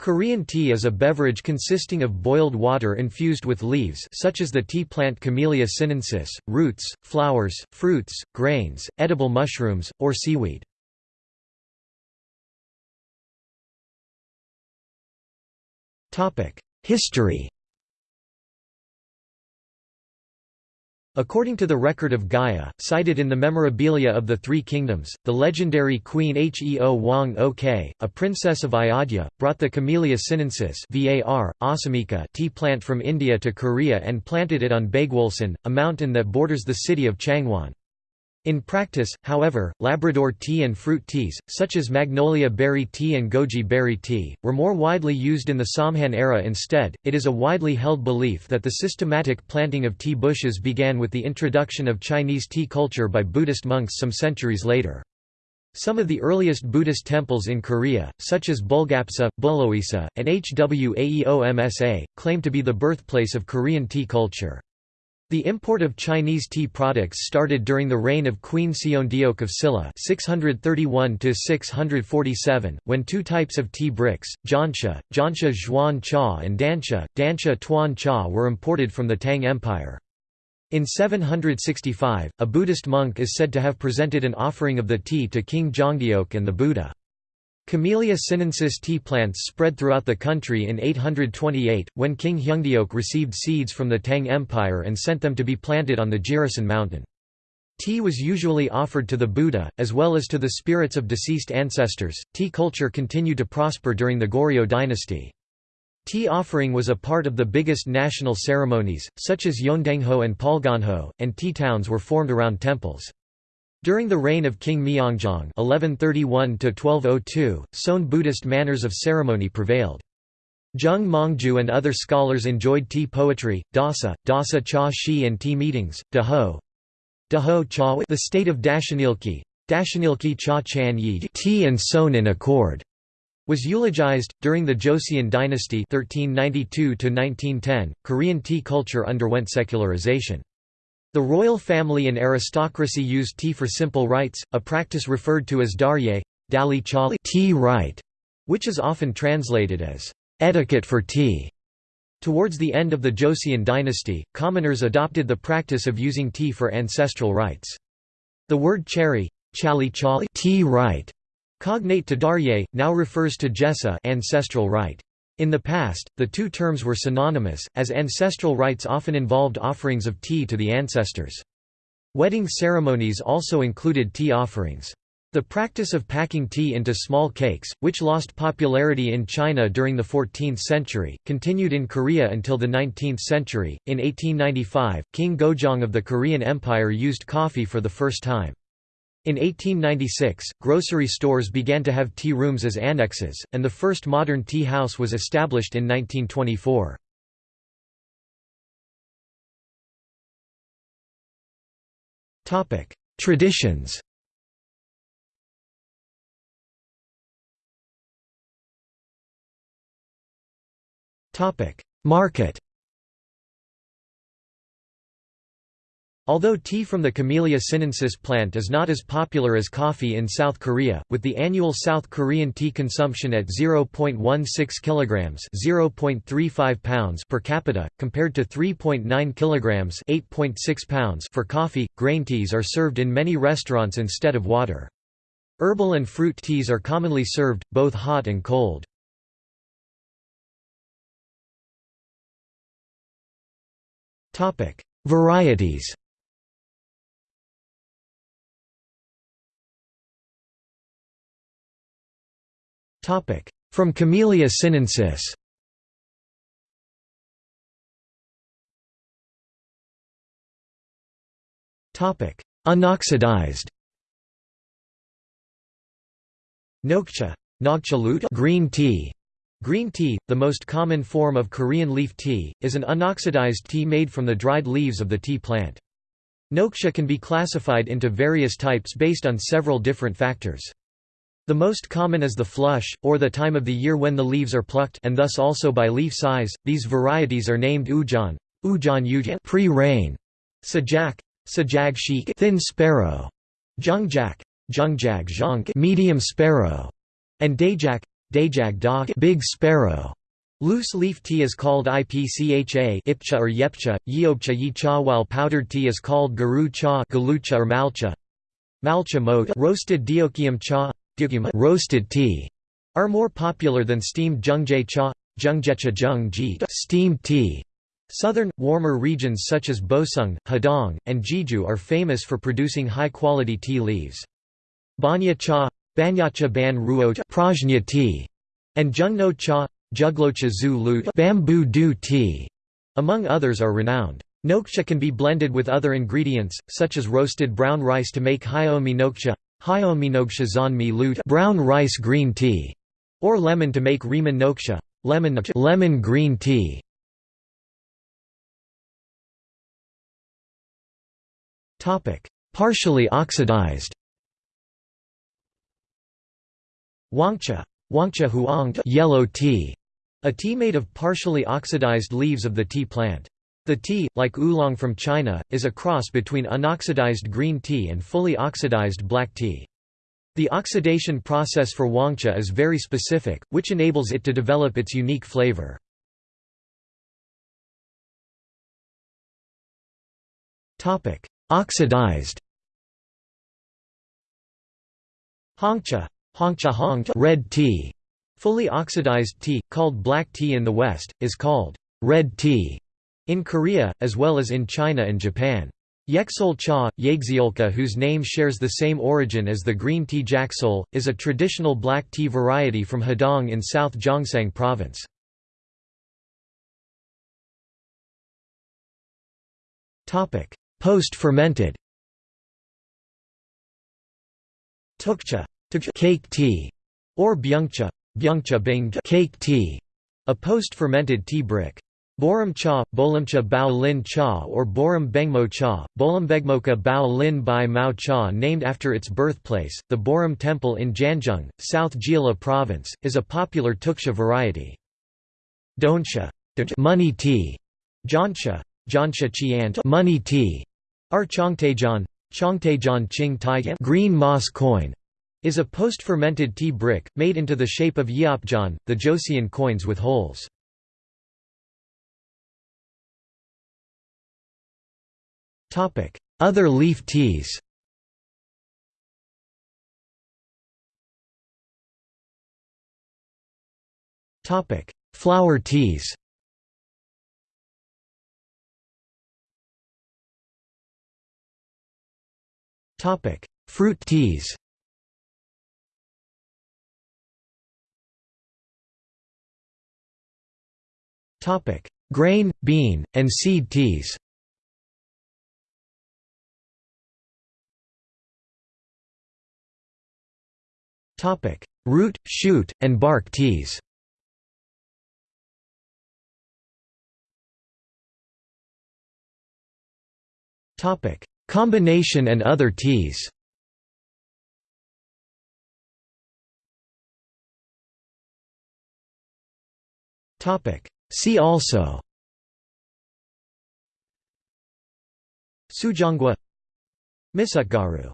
Korean tea is a beverage consisting of boiled water infused with leaves such as the tea plant Camellia sinensis, roots, flowers, fruits, grains, edible mushrooms, or seaweed. History According to the record of Gaya, cited in the memorabilia of the Three Kingdoms, the legendary Queen Heo Hwang-ok, a princess of Ayodhya, brought the Camellia sinensis var, assamica tea plant from India to Korea and planted it on Baegwolsan, a mountain that borders the city of Changwon. In practice, however, Labrador tea and fruit teas, such as magnolia berry tea and goji berry tea, were more widely used in the Samhan era instead. It is a widely held belief that the systematic planting of tea bushes began with the introduction of Chinese tea culture by Buddhist monks some centuries later. Some of the earliest Buddhist temples in Korea, such as Bulgapsa, Bulhoesa, and Hwaeomsa, claim to be the birthplace of Korean tea culture. The import of Chinese tea products started during the reign of Queen Seondeok of Silla 631 when two types of tea bricks, Jansha, Jansha Zhuan Cha and Dansha, Dansha Tuan Cha were imported from the Tang Empire. In 765, a Buddhist monk is said to have presented an offering of the tea to King Jongdeok and the Buddha. Camellia sinensis tea plants spread throughout the country in 828, when King Heungdeok received seeds from the Tang Empire and sent them to be planted on the Jirisan mountain. Tea was usually offered to the Buddha, as well as to the spirits of deceased ancestors. Tea culture continued to prosper during the Goryeo dynasty. Tea offering was a part of the biggest national ceremonies, such as Yeondeunghoe and Palgwanhoe, and tea towns were formed around temples. During the reign of King Myeongjong (1131–1202), Seon Buddhist manners of ceremony prevailed. Jeong Mong-ju and other scholars enjoyed tea poetry, dasa, dasa cha shi and tea meetings, daho, daho cha the state of Dashanilki, Dashanilki cha chan yi tea and Seon in accord, was eulogized. During the Joseon dynasty (1392–1910), Korean tea culture underwent secularization. The royal family and aristocracy used tea for simple rites, a practice referred to as darye, dali chali tea rite, which is often translated as etiquette for tea. Towards the end of the Joseon dynasty, commoners adopted the practice of using tea for ancestral rites. The word cherry, chali chali tea rite, cognate to darye, now refers to jesa ancestral rite. In the past, the two terms were synonymous, as ancestral rites often involved offerings of tea to the ancestors. Wedding ceremonies also included tea offerings. The practice of packing tea into small cakes, which lost popularity in China during the 14th century, continued in Korea until the 19th century. In 1895, King Gojong of the Korean Empire used coffee for the first time. In 1896, grocery stores began to have tea rooms as annexes, and the first modern tea house was established in 1924. Traditions Market Although tea from the Camellia sinensis plant is not as popular as coffee in South Korea, with the annual South Korean tea consumption at 0.16 kilograms (0.35 pounds) per capita, compared to 3.9 kilograms (8.6 pounds) for coffee, grain teas are served in many restaurants instead of water. Herbal and fruit teas are commonly served, both hot and cold. Varieties From Camellia sinensis. Unoxidized Nokcha. Green tea. Green tea, the most common form of Korean leaf tea, is an unoxidized tea made from the dried leaves of the tea plant. Nokcha can be classified into various types based on several different factors. The most common is the flush, or the time of the year when the leaves are plucked and thus also by leaf size. These varieties are named ujan, ujan ujan pre-rain, sajak, sajag sheik thin sparrow, jungjak, jungjag zhonk medium sparrow, and dajak, dajag dog big sparrow. Loose leaf tea is called ipcha ipcha or yepcha, yeobcha yi cha while powdered tea is called garu cha galucha or malcha. Malcha mo roasted diokium cha roasted tea are more popular than steamed jungjae cha jungjecha jung steamed tea. Southern, warmer regions such as Bosung, Hadong, and Jeju are famous for producing high-quality tea leaves. Banya cha, banyacha ban ruo prajna tea, and jungno cha, Juglocha zu lu bamboo dew tea, among others are renowned. Nokcha can be blended with other ingredients, such as roasted brown rice to make hyomi nokcha, brown rice green tea, or lemon to make riman nokcha, lemon, lemon green tea. Partially oxidized Wangcha, Wangcha huang yellow tea a tea made of partially oxidized leaves of the tea plant. The tea, like oolong from China, is a cross between unoxidized green tea and fully oxidized black tea. The oxidation process for wangcha is very specific, which enables it to develop its unique flavor. Oxidized Hongcha, hongcha hong red tea Fully oxidized tea, called black tea in the West, is called red tea in Korea, as well as in China and Japan. Yeksol cha, Yexiolka whose name shares the same origin as the green tea jaksol, is a traditional black tea variety from Hadong in South Gyeongsang Province. Post-fermented Tukcha cake tea, or byungcha Byungcha cake tea, a post-fermented tea brick. Borum cha, bolimcha bao lin cha or borum bengmo cha, bolimbegmoka bao lin bai mao cha named after its birthplace, the Borum Temple in Jangheung, South Jeolla Province, is a popular tuksha variety. Donsha money tea, Jonsha, Jonsha chiant money tea, are chongtaejan, chongtaejan ching tai green moss coin, is a post-fermented tea brick, made into the shape of yeopjan, the Joseon coins with holes. Other leaf teas. Topic: Flower teas. Topic: Fruit teas. Topic: Grain, bean, and seed teas. Topic: Root, shoot, and bark teas. Topic: Combination and other teas. Topic: See also. Sujeonggwa Misutgaru